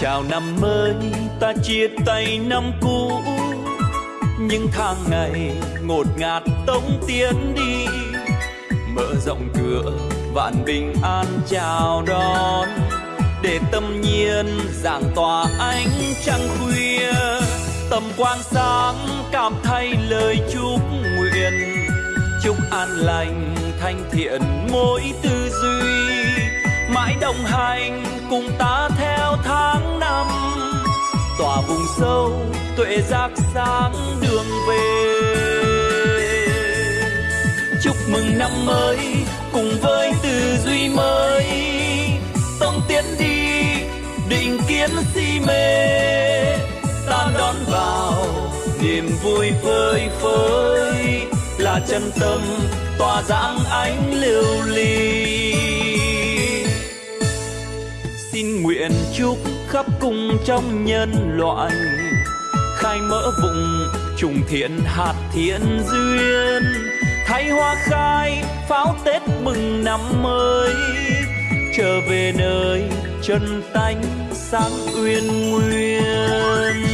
chào năm mới, ta chia tay năm cũ. Những tháng ngày ngột ngạt tống tiến đi. Mở rộng cửa, vạn bình an chào đón. Để tâm nhiên giảng tỏa ánh trăng khuya. Tầm quang sáng cảm thay lời chúc nguyện. Chúc an lành, thanh thiện mỗi tư duy mãi đồng hành cùng ta theo tháng năm. Tỏa vùng sâu, tuệ giác sáng đường về. Chúc mừng năm mới cùng với tư duy mới. Tông tiến đi, định kiến si mê. Ta đón vào niềm vui phơi phới. Là chân tâm, tỏa dạng ánh lưu ly nguyện chúc khắp cùng trong nhân loại. Khai mở vùng trùng thiện, hạt thiện duyên. Thay hoa khai, pháo tết mừng năm mới. Trở về nơi chân tánh sáng uyên nguyên.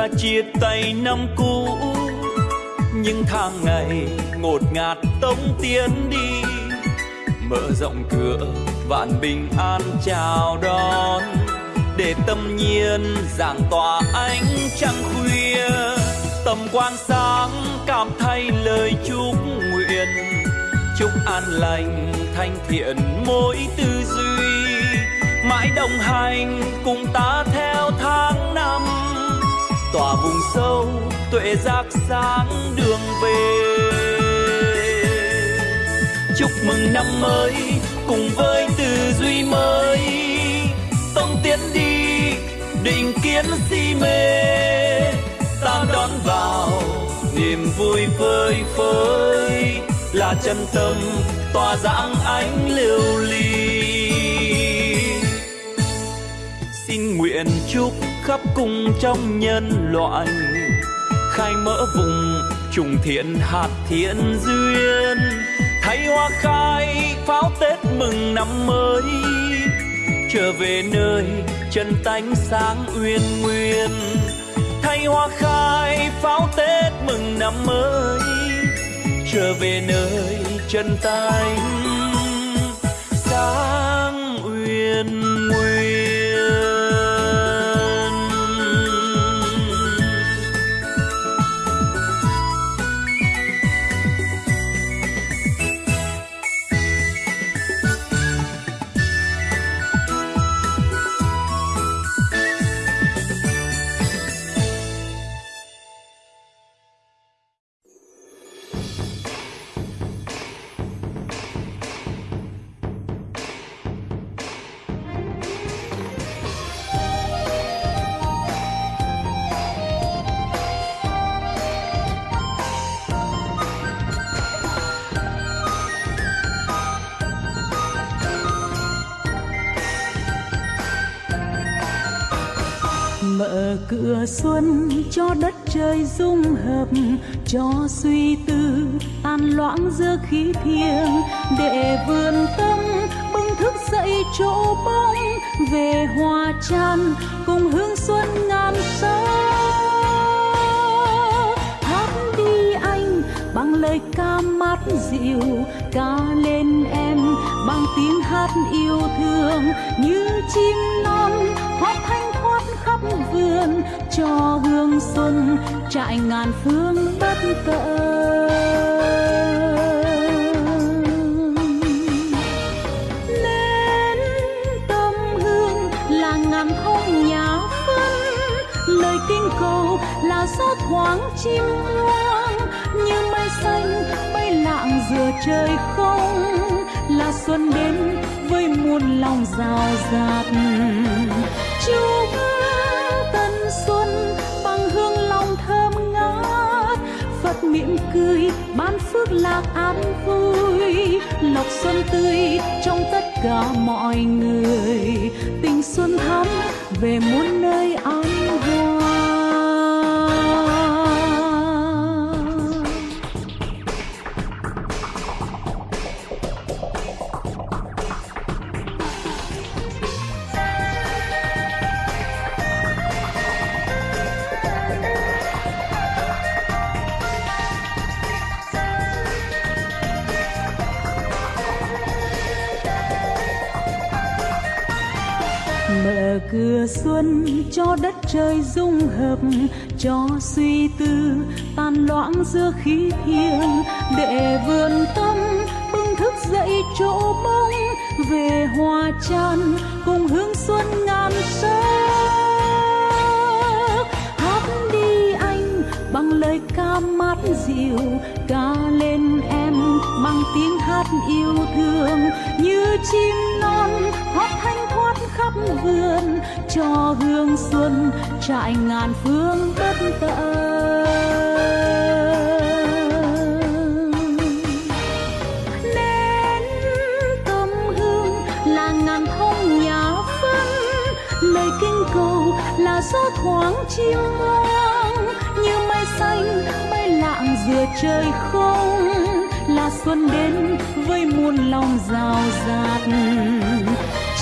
Ta chia tay năm cũ. Những tháng ngày ngột ngạt tống tiến đi, mở rộng cửa, vạn bình an chào đón. Để tâm nhiên giảng tỏa ánh trăng khuya, tầm quan sáng cảm thay lời chúc nguyện. Chúc an lành, thanh thiện mỗi tư duy, mãi đồng hành cùng ta theo tháng năm tỏa vùng sâu, tuệ giác sáng đường về. Chúc mừng năm mới cùng với tư duy mới. Tông tiến đi, định kiến si mê. Ta đón vào niềm vui phơi phới. Là chân tâm, tỏa dáng ánh lưu ly nguyện chúc khắp cùng trong nhân loại, khai mở vùng trùng thiện hạt thiện duyên. Thay hoa khai pháo tết mừng năm mới, trở về nơi chân tánh sáng uyên nguyên. Thay hoa khai pháo tết mừng năm mới, trở về nơi chân tánh sáng uyên nguyên. Mùa xuân cho đất trời dung hợp, cho suy tư an loãng giữa khí thiêng. Để vườn tâm bừng thức dậy chỗ bóng, về hòa chan cùng hương xuân ngàn sao hát đi anh, bằng lời ca mát dịu, ca lên em bằng tiếng hát yêu thương như chim non khắp cho hương xuân trại ngàn phương bất tận Nên tâm hương là ngàn không nhà phân, lời kinh cầu là gió thoáng chim hoang như mây xanh bay lạng giữa trời không, là xuân đến với muôn lòng rào rạt. Chúc xuân bằng hương lòng thơm ngát. Phật mỉm cười, ban phước lạc an vui. Lộc xuân tươi trong tất cả mọi người. Tình xuân thắm về muôn nơi an xuân cho đất trời dung hợp, cho suy tư tan loãng giữa khí thiêng. Để vườn tâm bừng thức dậy chỗ mong, về hoa chan cùng hương xuân ngàn sắc. Hát đi anh bằng lời ca mát dịu, ca lên em bằng tiếng hát yêu thương. Như chim non hót khắp vườn cho hương xuân trại ngàn phương bất tận. Nén tâm hương là ngàn thông nhà phân lời kinh cầu là gió thoáng chim hoang. Như mây xanh bay lạng giữa trời không, là xuân đến với muôn lòng rào rạt.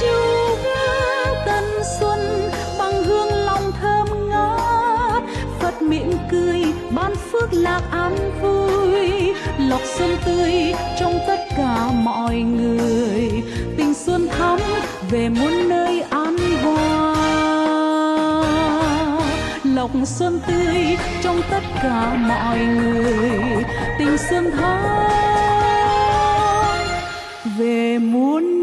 Chúc ban lạc an vui, lọc xuân tươi trong tất cả mọi người. Tình xuân thắm về muôn nơi an hoa lọc xuân tươi trong tất cả mọi người. Tình xuân thắm về muôn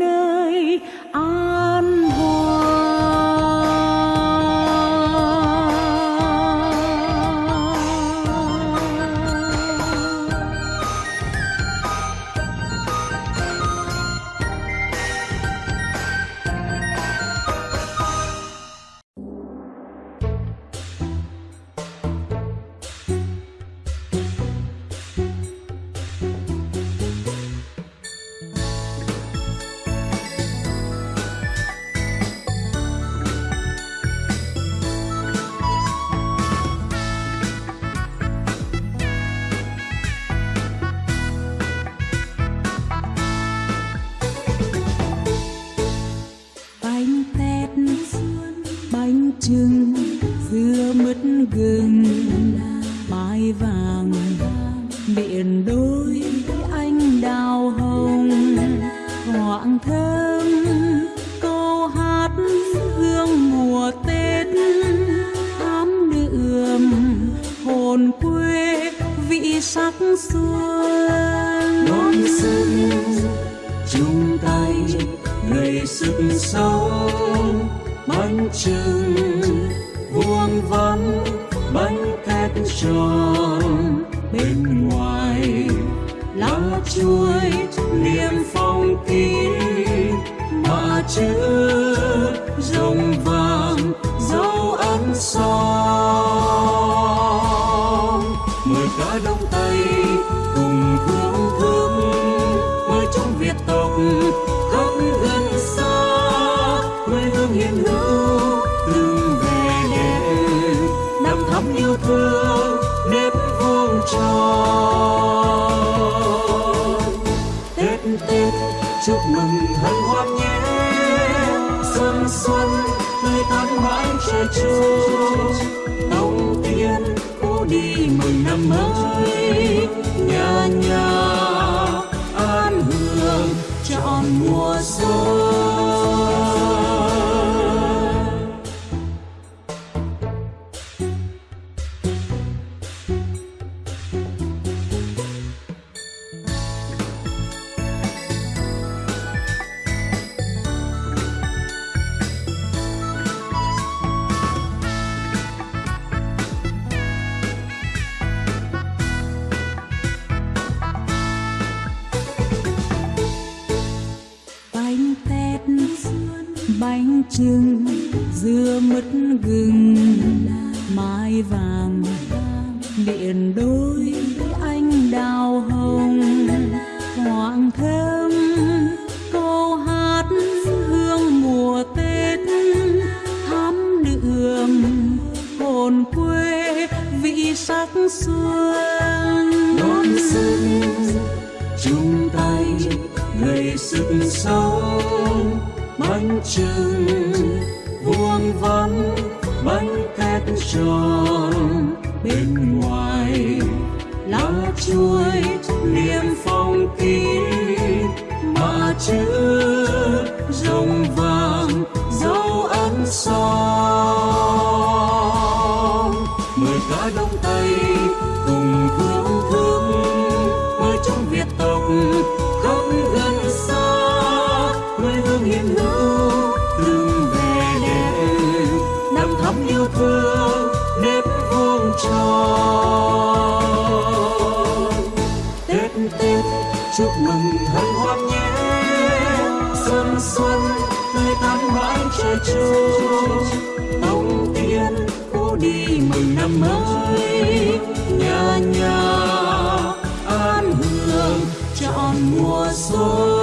mãi trẻ tiên cô đi mừng năm mới. trưng dưa mứt gừng, mai vàng. Điện đôi anh đào hồng, hoàng thơm, câu hát hương mùa tết. Thắm đượm hồn quê, vị sắc xuân. Đón xuân, chung tay gây sức sống bánh trưng tròn bên ngoài lá chuối non xuân, tươi tắn mãi trời chuông bóng tiên cũ đi mừng năm mới, nhà nhà an hương chọn mùa xuân.